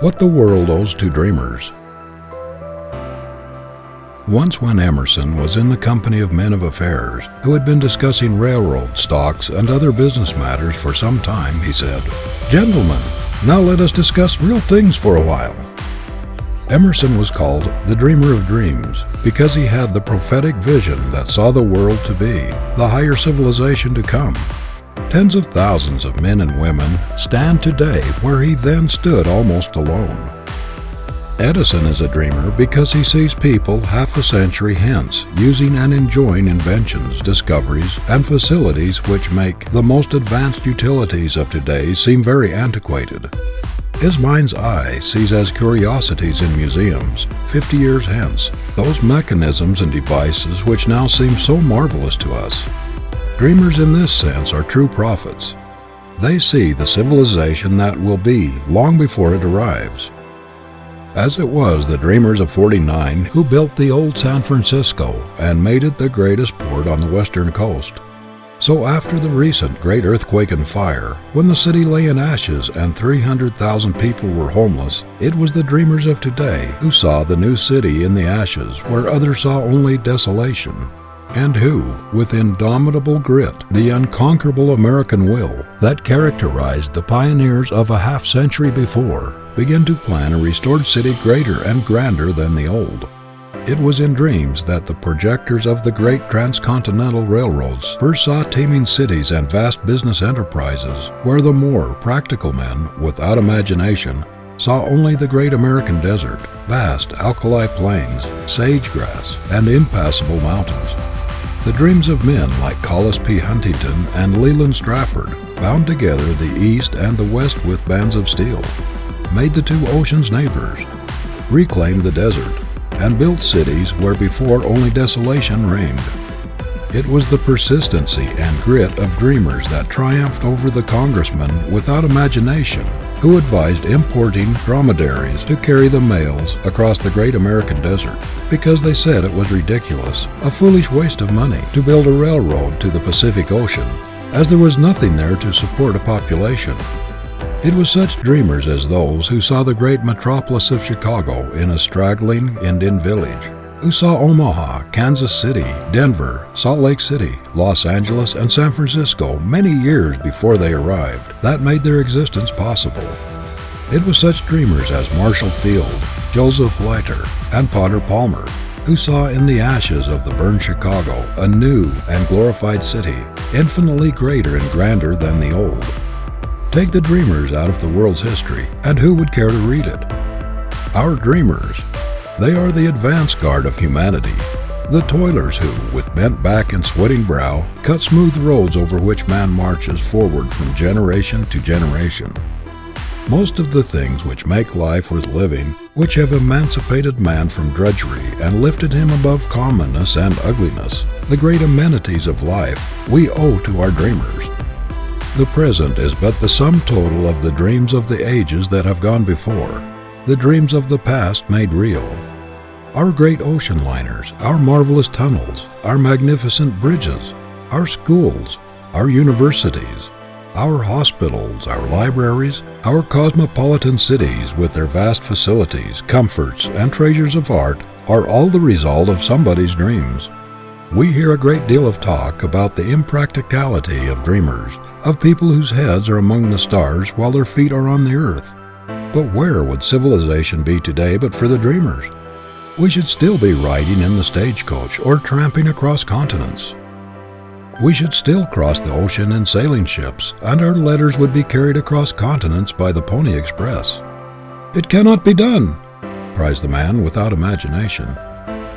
What the World Owes to Dreamers. Once, when Emerson was in the company of men of affairs who had been discussing railroad stocks and other business matters for some time, he said, Gentlemen, now let us discuss real things for a while. Emerson was called the dreamer of dreams because he had the prophetic vision that saw the world to be, the higher civilization to come. Tens of thousands of men and women stand today where he then stood almost alone. Edison is a dreamer because he sees people half a century hence using and enjoying inventions, discoveries, and facilities which make the most advanced utilities of today seem very antiquated. His mind's eye sees as curiosities in museums, 50 years hence, those mechanisms and devices which now seem so marvelous to us. Dreamers in this sense are true prophets. They see the civilization that will be long before it arrives. As it was the dreamers of 49 who built the old San Francisco and made it the greatest port on the western coast. So after the recent great earthquake and fire, when the city lay in ashes and 300,000 people were homeless, it was the dreamers of today who saw the new city in the ashes where others saw only desolation, and who, with indomitable grit, the unconquerable American will that characterized the pioneers of a half century before, began to plan a restored city greater and grander than the old. It was in dreams that the projectors of the great transcontinental railroads first saw teeming cities and vast business enterprises where the more practical men, without imagination, saw only the great American desert, vast alkali plains, sage-grass, and impassable mountains. The dreams of men like Collis P. Huntington and Leland Stanford bound together the East and the West with bands of steel, made the two oceans neighbors, reclaimed the desert, and built cities where before only desolation reigned. It was the persistency and grit of dreamers that triumphed over the congressmen without imagination who advised importing dromedaries to carry the mails across the great American desert because they said it was ridiculous, a foolish waste of money, to build a railroad to the Pacific Ocean, as there was nothing there to support a population. It was such dreamers as those who saw the great metropolis of Chicago in a straggling Indian village, who saw Omaha, Kansas City, Denver, Salt Lake City, Los Angeles, and San Francisco many years before they arrived, that made their existence possible. It was such dreamers as Marshall Field, Joseph Leiter, and Potter Palmer, who saw in the ashes of the burned Chicago a new and glorified city, infinitely greater and grander than the old. Take the dreamers out of the world's history, and who would care to read it? Our dreamers. They are the advance guard of humanity, the toilers who, with bent back and sweating brow, cut smooth roads over which man marches forward from generation to generation. Most of the things which make life worth living, which have emancipated man from drudgery and lifted him above commonness and ugliness, the great amenities of life, we owe to our dreamers. The present is but the sum total of the dreams of the ages that have gone before, the dreams of the past made real. Our great ocean liners, our marvelous tunnels, our magnificent bridges, our schools, our universities, our hospitals, our libraries, our cosmopolitan cities with their vast facilities, comforts, and treasures of art are all the result of somebody's dreams. We hear a great deal of talk about the impracticality of dreamers, of people whose heads are among the stars while their feet are on the earth. But where would civilization be today but for the dreamers? We should still be riding in the stagecoach or tramping across continents. We should still cross the ocean in sailing ships, and our letters would be carried across continents by the Pony Express. It cannot be done, cries the man without imagination.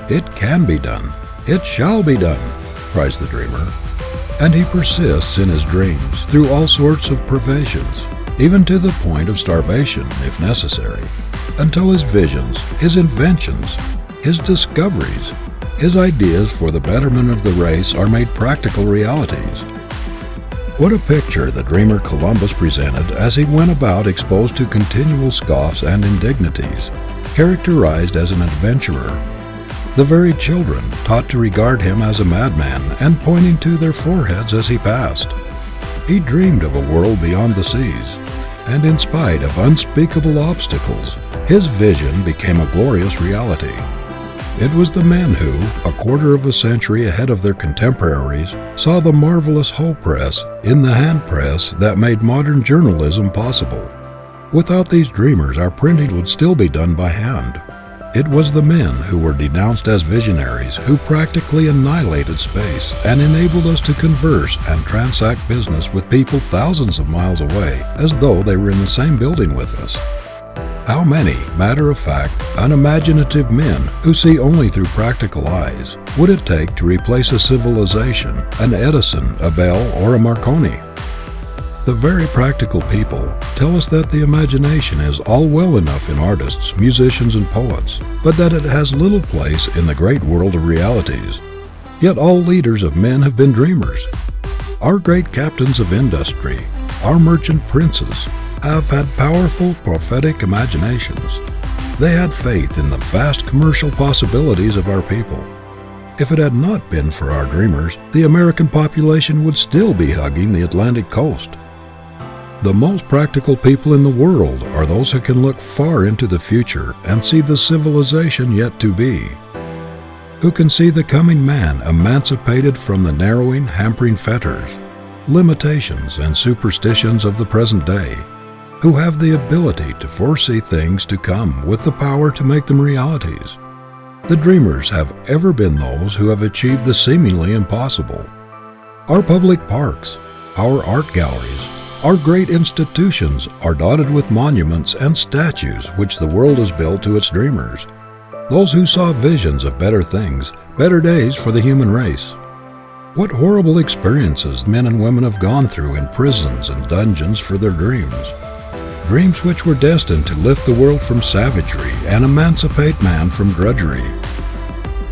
It can be done. It shall be done, cries the dreamer. And he persists in his dreams through all sorts of privations, even to the point of starvation, if necessary, until his visions, his inventions, his discoveries, his ideas for the betterment of the race are made practical realities. What a picture the dreamer Columbus presented as he went about exposed to continual scoffs and indignities, characterized as an adventurer the very children taught to regard him as a madman and pointing to their foreheads as he passed. He dreamed of a world beyond the seas, and in spite of unspeakable obstacles, his vision became a glorious reality. It was the men who, a quarter of a century ahead of their contemporaries, saw the marvelous hoe press in the hand press that made modern journalism possible. Without these dreamers, our printing would still be done by hand. It was the men who were denounced as visionaries who practically annihilated space and enabled us to converse and transact business with people thousands of miles away as though they were in the same building with us. How many matter of fact, unimaginative men who see only through practical eyes would it take to replace a civilization, an Edison, a Bell, or a Marconi? The very practical people tell us that the imagination is all well enough in artists, musicians, and poets, but that it has little place in the great world of realities. Yet all leaders of men have been dreamers. Our great captains of industry, our merchant princes, have had powerful prophetic imaginations. They had faith in the vast commercial possibilities of our people. If it had not been for our dreamers, the American population would still be hugging the Atlantic coast. The most practical people in the world are those who can look far into the future and see the civilization yet to be. Who can see the coming man emancipated from the narrowing, hampering fetters, limitations, and superstitions of the present day. Who have the ability to foresee things to come with the power to make them realities. The dreamers have ever been those who have achieved the seemingly impossible. Our public parks, our art galleries, our great institutions are dotted with monuments and statues which the world has built to its dreamers, those who saw visions of better things, better days for the human race. What horrible experiences men and women have gone through in prisons and dungeons for their dreams. Dreams which were destined to lift the world from savagery and emancipate man from drudgery.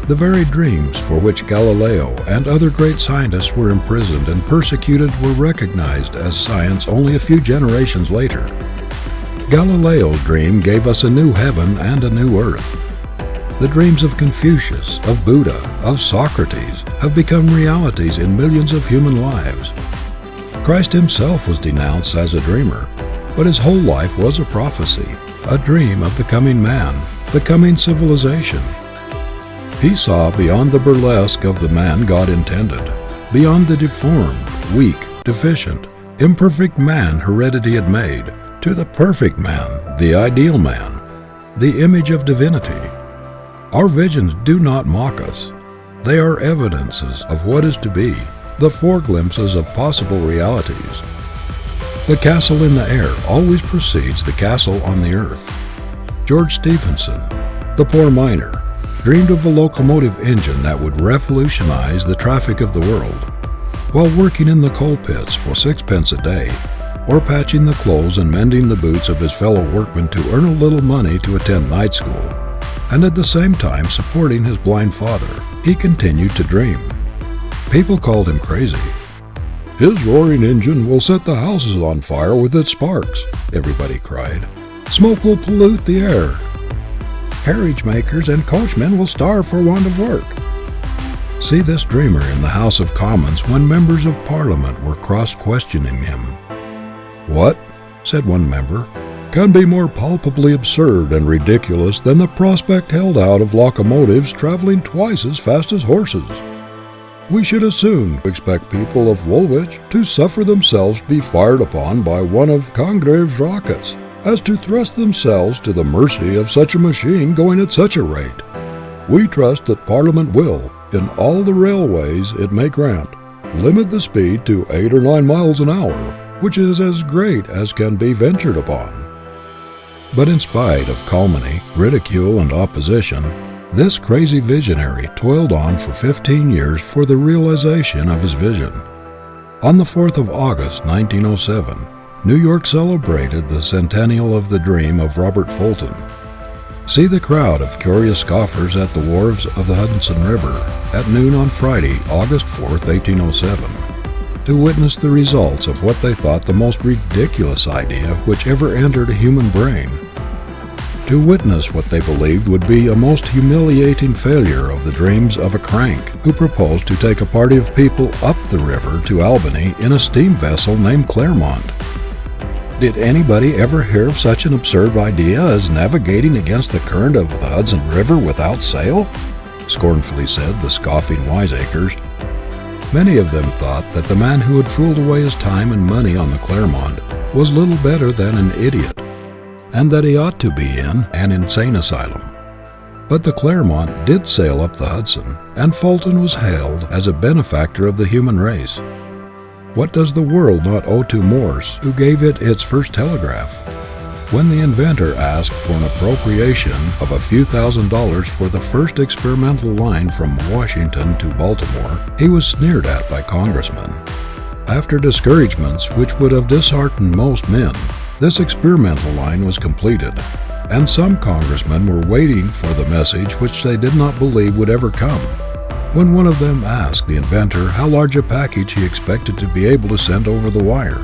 The very dreams for which Galileo and other great scientists were imprisoned and persecuted were recognized as science only a few generations later. Galileo's dream gave us a new heaven and a new earth. The dreams of Confucius, of Buddha, of Socrates have become realities in millions of human lives. Christ himself was denounced as a dreamer, but his whole life was a prophecy, a dream of the coming man, the coming civilization, he saw beyond the burlesque of the man God intended, beyond the deformed, weak, deficient, imperfect man heredity had made, to the perfect man, the ideal man, the image of divinity. Our visions do not mock us. They are evidences of what is to be, the foreglimpses of possible realities. The castle in the air always precedes the castle on the earth. George Stephenson, the poor miner, dreamed of a locomotive engine that would revolutionize the traffic of the world. While working in the coal pits for sixpence a day, or patching the clothes and mending the boots of his fellow workmen to earn a little money to attend night school, and at the same time supporting his blind father, he continued to dream. People called him crazy. His roaring engine will set the houses on fire with its sparks, everybody cried. Smoke will pollute the air, carriage makers and coachmen will starve for want of work. See this dreamer in the House of Commons when members of Parliament were cross questioning him. What, said one member, can be more palpably absurd and ridiculous than the prospect held out of locomotives traveling twice as fast as horses? We should as soon expect people of Woolwich to suffer themselves to be fired upon by one of Congreve's rockets as to thrust themselves to the mercy of such a machine going at such a rate. We trust that Parliament will, in all the railways it may grant, limit the speed to eight or nine miles an hour, which is as great as can be ventured upon. But in spite of calumny, ridicule, and opposition, this crazy visionary toiled on for 15 years for the realization of his vision. On the 4th of August, 1907, New York celebrated the centennial of the dream of Robert Fulton. See the crowd of curious scoffers at the wharves of the Hudson River at noon on Friday, August 4, 1807, to witness the results of what they thought the most ridiculous idea which ever entered a human brain. To witness what they believed would be a most humiliating failure of the dreams of a crank who proposed to take a party of people up the river to Albany in a steam vessel named Clermont Did anybody ever hear of such an absurd idea as navigating against the current of the Hudson River without sail? scornfully said the scoffing wiseacres. Many of them thought that the man who had fooled away his time and money on the Clermont was little better than an idiot, and that he ought to be in an insane asylum. But the Clermont did sail up the Hudson, and Fulton was hailed as a benefactor of the human race. What does the world not owe to Morse, who gave it its first telegraph? When the inventor asked for an appropriation of a few thousand dollars for the first experimental line from Washington to Baltimore, he was sneered at by congressmen. After discouragements which would have disheartened most men, this experimental line was completed, and some congressmen were waiting for the message which they did not believe would ever come. When one of them asked the inventor how large a package he expected to be able to send over the wire.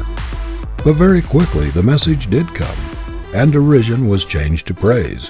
But very quickly the message did come and derision was changed to praise.